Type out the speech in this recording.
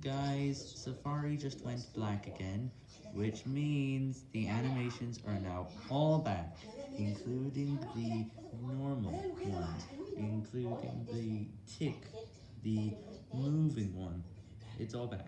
Guys, Safari just went black again, which means the animations are now all back, including the normal one, including the tick, the moving one, it's all back.